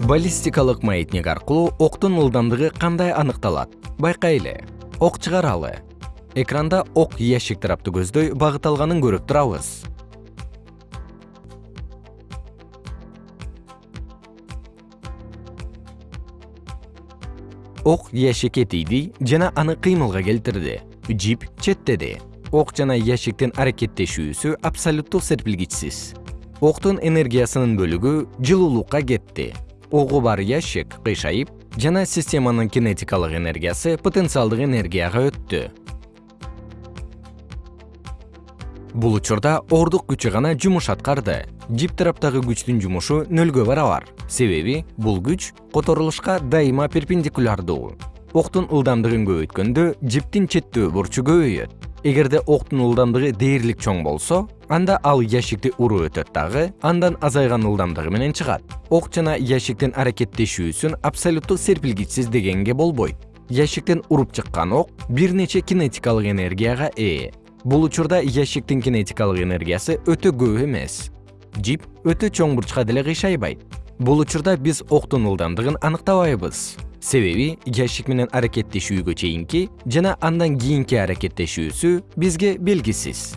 баллистикалык маятник аркылуу октун ылдамдыгы кандай аныкталат? Байкайлы ок чыгаралы. Экранда ок ящик тарапты көздөй багыт алганын көрүп турабыз. Ок ящикке тийди жана аны кыймылга келтирди. Жип четтеди. Ок жана ящиктин аракеттешүүсү абсолюттук серпилгичсиз. Октун энергиясынын бөлүгү жылуулукка кетти огу бар ящик кыйшайып жана системанын кинетикалык энергиясы потенциалдык энергияга өттү. Бул учурда ордук күчү гана жумуш аткарды жип тараптагы күчтүн жумушу нөлгө барабар. Себеби бул күч которулушка дайыма перпендикулярдуу. Октун ылдамдыгын көбөйткөндө жиптин четтөө бурчу көбөйөт эгерде октун ылдамдыгы дээрлик чоң болсо анда ал ящикти уруп өтөт дагы андан азайган ылдамдыгы менен чыгат. Ок жана ящиктин аракеттешүүсүн абсолюттук серпилгичсиз дегенге болбойт. Ящиктен уруп чыккан ок бир нече кинетикалык энергияга ээ. Бул учурда ящиктин кинетикалык энергиясы өтө көп эмес. Жип өтө чоң бурчка деле кыйшайбайт. Бул учурда биз октун ылдамдыгын аныктабайбыз себеби ящик менен аракеттешүүгө чейинки жана андан кийинки аракеттешүүсү бизге белгисиз